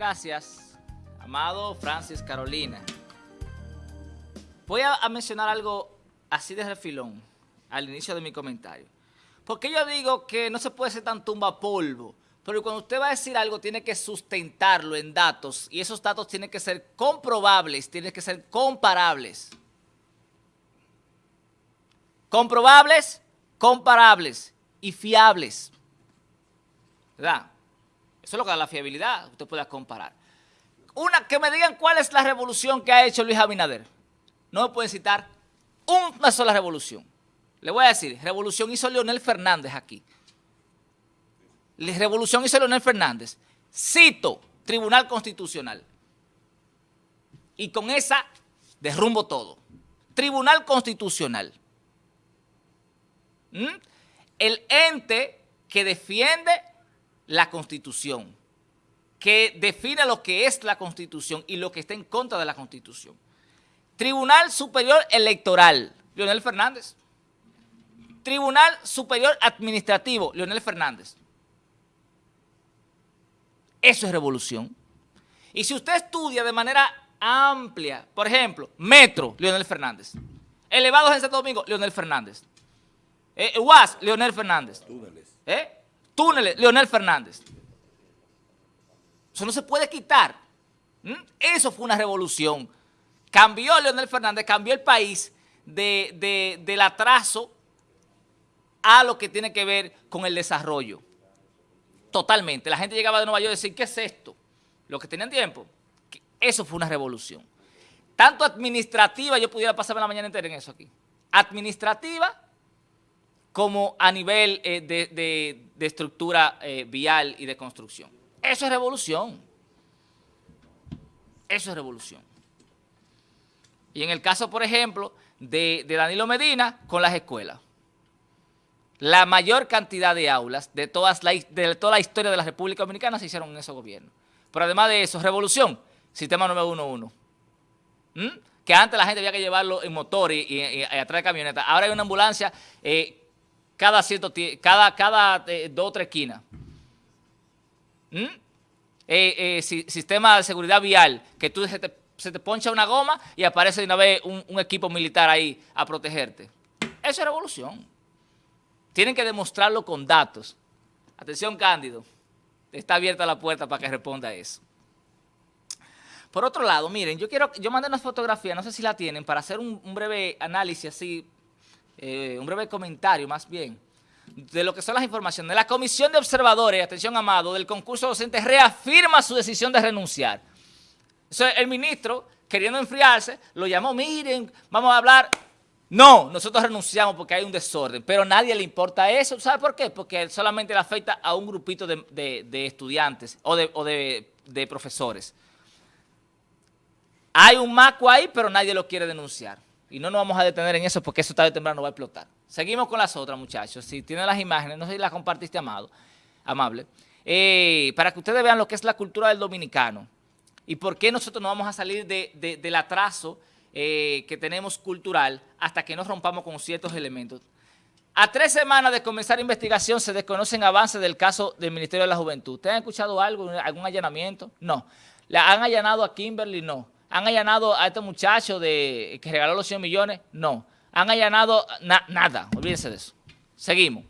Gracias, amado Francis Carolina. Voy a, mencionar algo así de refilón al inicio de mi comentario. Porque yo digo que no se puede ser tan tumba polvo, pero cuando usted va a decir algo tiene que sustentarlo en datos y esos datos tienen que ser comprobables, tienen que ser comparables. Comprobables, comparables y fiables. ¿Verdad? Eso es lo que la fiabilidad, usted pueda comparar. Una, que me digan cuál es la revolución que ha hecho Luis Abinader. No me pueden citar una sola revolución. Le voy a decir, revolución hizo Leonel Fernández aquí. Revolución hizo Leonel Fernández. Cito, Tribunal Constitucional. Y con esa derrumbo todo. Tribunal Constitucional. ¿Mm? El ente que defiende la Constitución, que define lo que es la Constitución y lo que está en contra de la Constitución. Tribunal Superior Electoral, Leonel Fernández. Tribunal Superior Administrativo, Leonel Fernández. Eso es revolución. Y si usted estudia de manera amplia, por ejemplo, Metro, Leonel Fernández. Elevados en Santo Domingo, Leonel Fernández. Eh, UAS, Leonel Fernández. Túneles. ¿Eh? Túneles, Leonel Fernández. Eso no se puede quitar. ¿Mm? Eso fue una revolución. Cambió Leonel Fernández, cambió el país del atraso a lo que tiene que ver con el desarrollo. Totalmente. La gente llegaba de Nueva York y decía, ¿qué es esto? Lo que tenían tiempo. Eso fue una revolución. Tanto administrativa, yo pudiera pasarme la mañana entera en eso aquí. Administrativa como a nivel eh, de, estructura eh, vial y de construcción. Eso es revolución. Eso es revolución. Y en el caso, por ejemplo, de, Danilo Medina con las escuelas. La mayor cantidad de aulas de, todas de toda la historia de la República Dominicana se hicieron en ese gobierno. Pero además de eso, revolución, sistema 911. ¿Mm? Que antes la gente había que llevarlo en motor y, atrás de camioneta. Ahora hay una ambulancia eh, cada, cierto, cada, cada eh, dos o tres esquinas. ¿Mm? Eh, sistema de seguridad vial, que tú se te se te poncha una goma y aparece de una vez un, equipo militar ahí a protegerte. Eso es revolución. Tienen que demostrarlo con datos. Atención, Cándido. Está abierta la puerta para que responda eso. Por otro lado, miren, yo quiero, yo mandé una fotografía, no sé si la tienen, para hacer un, breve análisis así, eh, un breve comentario más bien, de lo que son las informaciones. La Comisión de Observadores, atención amado, del concurso docente reafirma su decisión de renunciar. Entonces el ministro, queriendo enfriarse, lo llamó, miren, vamos a hablar. No, nosotros renunciamos porque hay un desorden, pero a nadie le importa eso. ¿Sabe por qué? Porque solamente le afecta a un grupito de, estudiantes o, de, profesores. Hay un maco ahí, pero nadie lo quiere denunciar. Y no nos vamos a detener en eso porque eso tarde o temprano va a explotar. Seguimos con las otras, muchachos. Si tienen las imágenes, no sé si las compartiste, amado, amable, eh, para que ustedes vean lo que es la cultura del dominicano y por qué nosotros no vamos a salir del atraso eh, que tenemos cultural hasta que nos rompamos con ciertos elementos. A tres semanas de comenzar investigación se desconocen avances del caso del Ministerio de la Juventud. ¿Ustedes han escuchado algo, algún allanamiento? No. ¿La han allanado a Kimberly? No. ¿Han allanado a este muchacho de, que regaló los 100 millones? No. ¿Han allanado? nada. Olvídense de eso. Seguimos.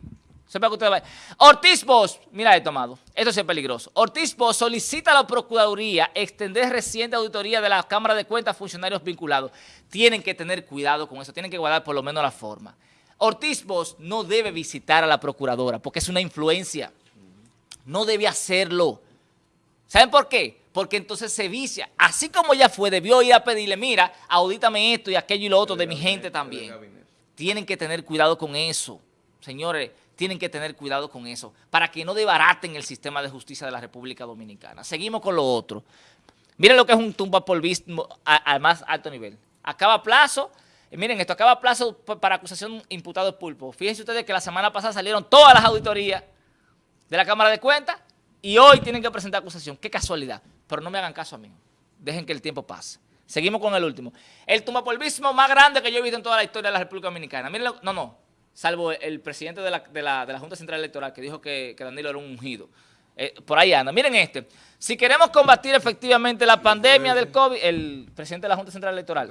Sepa que usted va. Ortiz Bosch, mira esto, amado. Esto es peligroso. Ortiz Bosch solicita a la Procuraduría extender reciente auditoría de la Cámara de Cuentas a funcionarios vinculados. Tienen que tener cuidado con eso, tienen que guardar por lo menos la forma. Ortiz Bosch no debe visitar a la Procuradora porque es una influencia. No debe hacerlo. ¿Saben por qué? Porque entonces se vicia. Así como ya fue, debió ir a pedirle, mira, audítame esto y aquello y lo otro de mi gente también. Tienen que tener cuidado con eso. Señores, tienen que tener cuidado con eso, para que no debaraten el sistema de justicia de la República Dominicana. Seguimos con lo otro. Miren lo que es un tumba polvismo al más alto nivel. Acaba plazo, miren esto, acaba plazo para acusación imputado de pulpo. Fíjense ustedes que la semana pasada salieron todas las auditorías de la Cámara de Cuentas y hoy tienen que presentar acusación. Qué casualidad. Pero no me hagan caso a mí. Dejen que el tiempo pase. Seguimos con el último. El tumbapolvismo más grande que yo he visto en toda la historia de la República Dominicana. Miren, no, no salvo el presidente de la, Junta Central Electoral que dijo que, Danilo era un ungido. Eh, por ahí anda. Miren este. Si queremos combatir efectivamente la pandemia del COVID, el presidente de la Junta Central Electoral,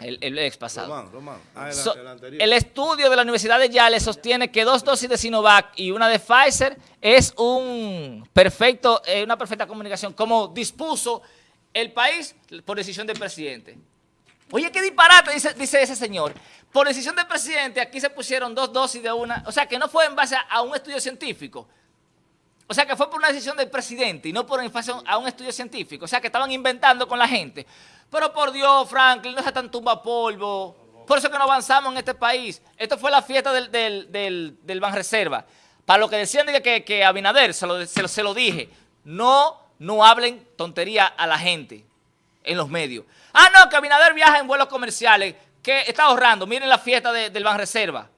el, el ex pasado. Román, Román. Ah, el, So- el anterior. el estudio de la Universidad de Yale sostiene que dos dosis de Sinovac y una de Pfizer es un perfecto, eh, una perfecta comunicación, como dispuso el país por decisión del presidente. Oye, qué disparate, dice, dice ese señor. Por decisión del presidente, aquí se pusieron dos dosis de una, o sea, que no fue en base a, a un estudio científico. O sea, que fue por una decisión del presidente y no por en base a un estudio científico. O sea, que estaban inventando con la gente. Pero por Dios, Franklin, no se tan tumba polvo. Por eso que no avanzamos en este país. Esto fue la fiesta del, del, del, del Banreserva. Para lo que decían de que, que Abinader, se lo, se, dije, no, no hablen tontería a la gente en los medios. Ah, no, que Abinader viaja en vuelos comerciales, que está ahorrando. Miren la fiesta de- del Banreserva.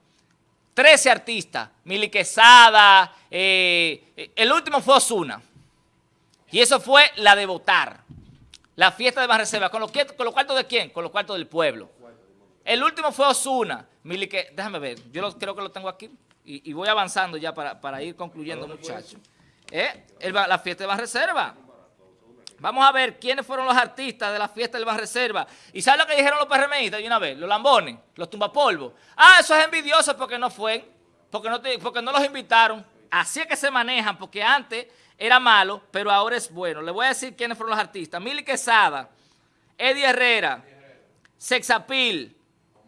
13 artistas, Mili Quesada, eh, eh, el último fue Osuna. Y eso fue la de votar. La fiesta de Banreserva. ¿Con los, ¿Con los cuartos de quién? Con los cuartos del pueblo. El último fue Osuna. Mili que, déjame ver, yo lo- creo que lo tengo aquí. Y, y voy avanzando ya para, para ir concluyendo, muchachos. ¿Eh? La fiesta de Banreserva. Vamos a ver quiénes fueron los artistas de la fiesta del Banreserva. ¿Y sabes lo que dijeron los PRMistas de una vez? Los lambones, los tumbapolvos. Ah, eso es envidioso porque no fue, porque no, te- porque no los invitaron. Así es que se manejan, porque antes era malo, pero ahora es bueno. Le voy a decir quiénes fueron los artistas. Mili Quesada, Eddie Herrera, Sexapil,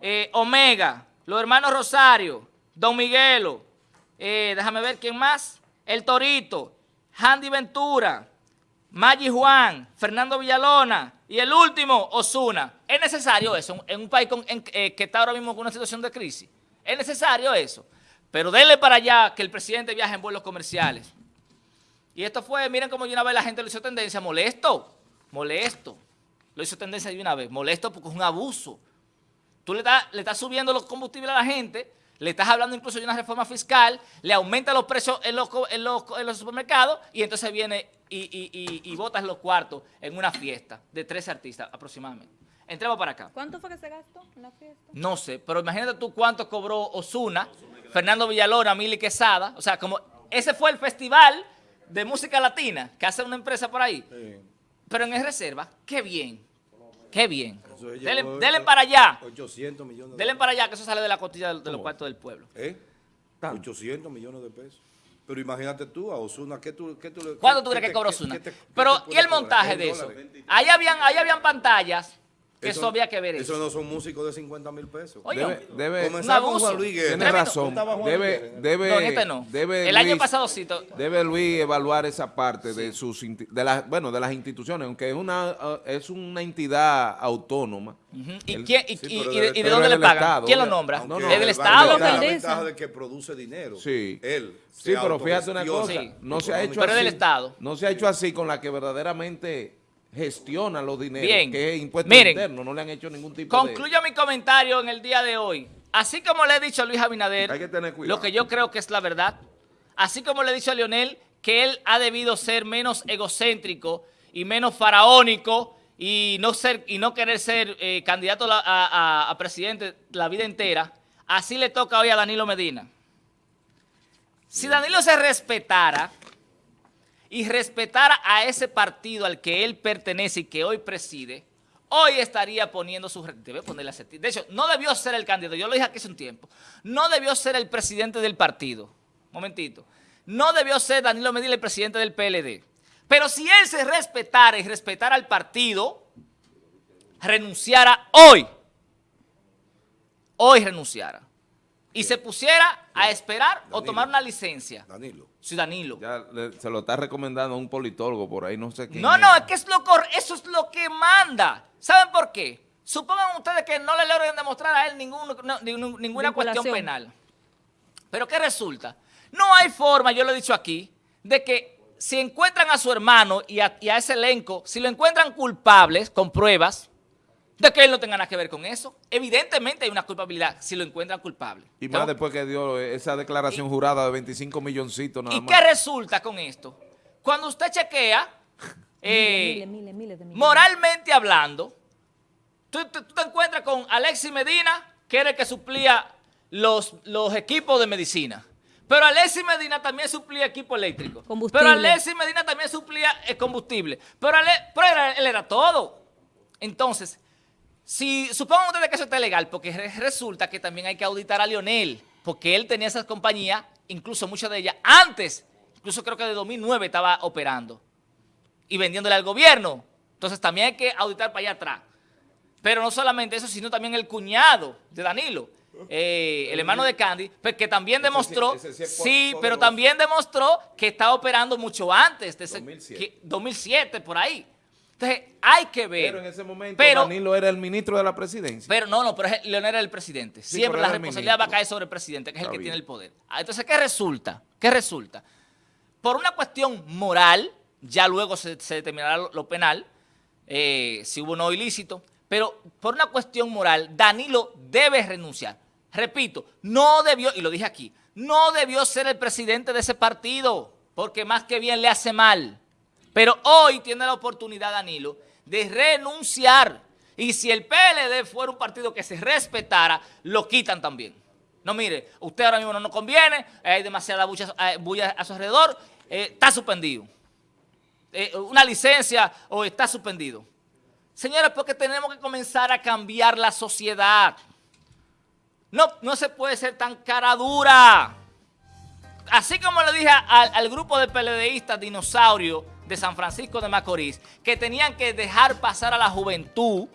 eh, Omega, los hermanos Rosario, Don Miguelo, eh, déjame ver quién más, El Torito, Handy Ventura, Maggi Juan, Fernando Villalona y el último, Osuna. ¿Es necesario eso en un país eh, que está ahora mismo con una situación de crisis? ¿Es necesario eso? Pero denle para allá que el presidente viaje en vuelos comerciales. Y esto fue, miren cómo de una vez la gente lo hizo tendencia, molesto, molesto. Lo hizo tendencia de una vez, molesto porque es un abuso. Tú le estás, le estás subiendo los combustibles a la gente, le estás hablando incluso de una reforma fiscal, le aumenta los precios en los, en los, en los supermercados y entonces viene y, y, y, y botas los cuartos en una fiesta de 13 artistas aproximadamente. Entremos para acá. ¿Cuánto fue que se gastó en la fiesta? No sé, pero imagínate tú cuánto cobró Osuna, Fernando Villalona, Mili Quesada. O sea, como ese fue el festival de música latina que hace una empresa por ahí. Sí. Pero en reserva, qué bien, qué bien. Ocho- para allá, 800 millones de denle para allá, que eso sale de la costilla de, de los cuartos del pueblo. ¿Eh? 800 millones de pesos. Pero imagínate tú, a Osuna, ¿qué tú, qué tú le- ¿Cuánto qué- tú crees que cobró Osuna? Pero, ¿y el montaje ¿En de eso? dólares? Ahí habían, ahí habían pantallas que eso, había que ver Eso eso. no son músicos de 50 mil pesos. Oye, Debe, debe, Comenzar un con abuso. Juan Luis Guerra. tiene razón. Debe, debe, no, este no. debe el año pasado sí. Debe Luis evaluar esa parte de sus de las bueno de las instituciones, aunque es una uh, es una entidad autónoma. ¿Y, El- quién, y, sí, y- pero y de, dónde le pagan? Estado, ¿Quién lo nombra? No, no. ¿Es del va a Estado? la ventaja de que produce dinero. Sí. Él. Sí, pero fíjate una cosa, no se ha hecho Pero es así. del Estado. No se ha hecho así con la que verdaderamente gestiona los dineros, Bien. que es impuesto Miren. interno, no le han hecho ningún tipo de Concluyo mi comentario en el día de hoy. Así como le he dicho a Luis Abinader, Hay que tener cuidado. lo que yo creo que es la verdad, así como le he dicho a Leonel que él ha debido ser menos egocéntrico y menos faraónico y no ser y no querer ser eh, candidato a- a presidente la vida entera, así le toca hoy a Danilo Medina. Si Danilo se respetara y respetara a ese partido al que él pertenece y que hoy preside, hoy estaría poniendo su... Debe ponerle a De hecho, no debió ser el candidato, yo lo dije aquí hace un tiempo, no debió ser el presidente del partido. Momentito. No debió ser Danilo Medina el presidente del PLD. Pero si él se respetara y respetara al partido, renunciara hoy. Hoy renunciara. Y se pusiera a esperar o tomar una licencia. Danilo. Sí, Danilo. Ya le- se lo está recomendando a un politólogo por ahí, no sé quién. No, no, es que es lo cor- eso es lo que manda. ¿Saben por qué? Supongan ustedes que no le logren demostrar a él ningún- no, ninguna cuestión penal. Pero ¿qué resulta? No hay forma, yo lo he dicho aquí, de que si encuentran a su hermano y a, y a ese elenco, si lo encuentran culpables con pruebas, de que él no tenga nada que ver con eso. Evidentemente hay una culpabilidad si lo encuentran culpable. Y más después que dio esa declaración jurada de 25 milloncitos nada ¿Y más. qué resulta con esto? Cuando usted chequea, eh, miles, miles, miles moralmente hablando, tú, tú- tú te encuentras con Alexis Medina, que era el que suplía los, los equipos de medicina. Pero Alexis Medina también suplía equipo eléctrico. Combustible. Pero Alexis Medina también suplía eh, combustible. Pero, Ale- pero era- él era todo. Entonces, si supongan ustedes que eso está legal, porque re- resulta que también hay que auditar a Lionel, porque él tenía esas compañías, incluso muchas de ellas, antes, incluso creo que de 2009 estaba operando y vendiéndole al gobierno. Entonces también hay que auditar para allá atrás. Pero no solamente eso, sino también el cuñado de Danilo, eh, el hermano de Candy, pues, que también Ese sí- demostró, ese sí pero también demostró que estaba operando mucho antes, de ese- 2007. que- 2007, por ahí. Entonces hay que ver. Pero en ese momento Pero- Danilo era el ministro de la presidencia. pero no, no, pero Leonel era el presidente. Sí, Siempre la responsabilidad va a caer sobre el presidente, que es el que bien. tiene el poder. Ah, Entonces, ¿qué resulta? ¿Qué resulta? Por una cuestión moral, ya luego se, se determinará lo, lo penal, eh, si hubo no ilícito, pero por una cuestión moral, Danilo debe renunciar. Repito, no debió, y lo dije aquí, no debió ser el presidente de ese partido, porque más que bien le hace mal. Pero hoy tiene la oportunidad, Danilo, de renunciar. Y si el PLD fuera un partido que se respetara, lo quitan también. No, mire, usted ahora mismo no nos conviene, hay demasiada bulla, eh, bulla a su alrededor, eh, está suspendido. Eh, una licencia o está suspendido. Señores, porque tenemos que comenzar a cambiar la sociedad. No, no se puede ser tan cara dura así como le dije al, al grupo de PLDistas dinosaurio de San Francisco de Macorís, que tenían que dejar pasar a la juventud,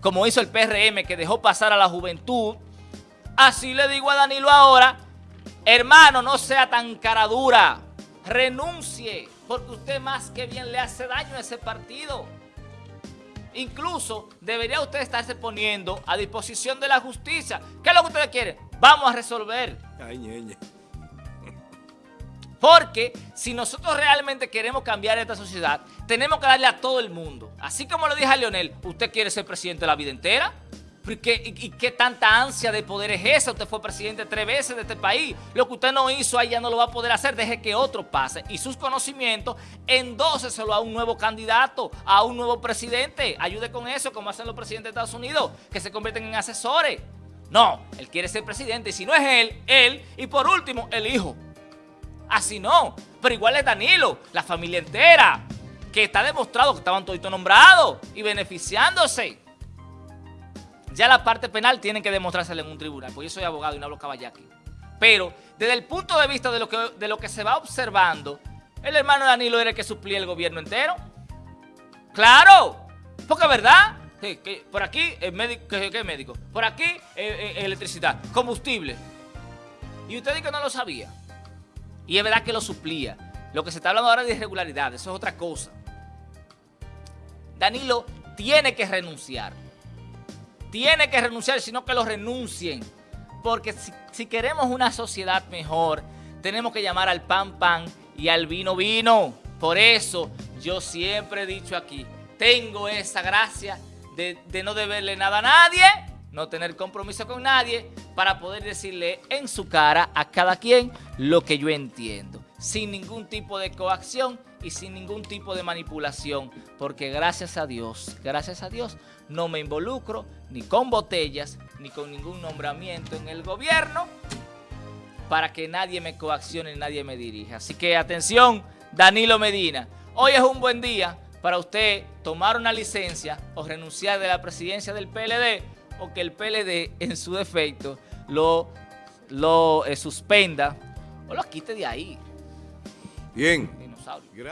como hizo el PRM, que dejó pasar a la juventud, así le digo a Danilo ahora, hermano, no sea tan cara dura, renuncie, porque usted más que bien le hace daño a ese partido. Incluso debería usted estarse poniendo a disposición de la justicia. ¿Qué es lo que ustedes quieren? Vamos a resolver. Ay, ñeñe. Porque si nosotros realmente queremos cambiar esta sociedad, tenemos que darle a todo el mundo. Así como le dije a Leonel, ¿usted quiere ser presidente la vida entera? ¿Y qué, y- qué tanta ansia de poder es esa? Usted fue presidente tres veces de este país. Lo que usted no hizo ahí ya no lo va a poder hacer. Deje que otro pase. Y sus conocimientos, endóseselo a un nuevo candidato, a un nuevo presidente. Ayude con eso, como hacen los presidentes de Estados Unidos, que se convierten en asesores. No, él quiere ser presidente. Y si no es él, él. Y por último, el hijo. Así no, pero igual es Danilo, la familia entera, que está demostrado que estaban toditos nombrados y beneficiándose. Ya la parte penal tiene que demostrársela en un tribunal, porque yo soy abogado y no hablo caballaki. Pero desde el punto de vista de lo que, que se va observando, el hermano Danilo era el que suplía el gobierno entero. ¡Claro! Porque verdad, que por aquí el médico, ¿qué, qué médico? Por aquí eh, eh, electricidad, combustible. Y usted dice que no lo sabía. Y es verdad que lo suplía. Lo que se está hablando ahora de irregularidad, eso es otra cosa. Danilo tiene que renunciar. Tiene que renunciar, sino que lo renuncien. Porque si, si queremos una sociedad mejor, tenemos que llamar al pan pan y al vino vino. Por eso yo siempre he dicho aquí, tengo esa gracia de, de no deberle nada a nadie, no tener compromiso con nadie, para poder decirle en su cara a cada quien lo que yo entiendo, sin ningún tipo de coacción y sin ningún tipo de manipulación, porque gracias a Dios, gracias a Dios, no me involucro ni con botellas, ni con ningún nombramiento en el gobierno, para que nadie me coaccione, nadie me dirija. Así que atención, Danilo Medina, hoy es un buen día para usted tomar una licencia o renunciar de la presidencia del PLD o que el PLD en su defecto lo, lo eh, suspenda o lo quite de ahí. Bien. Dinosaurio.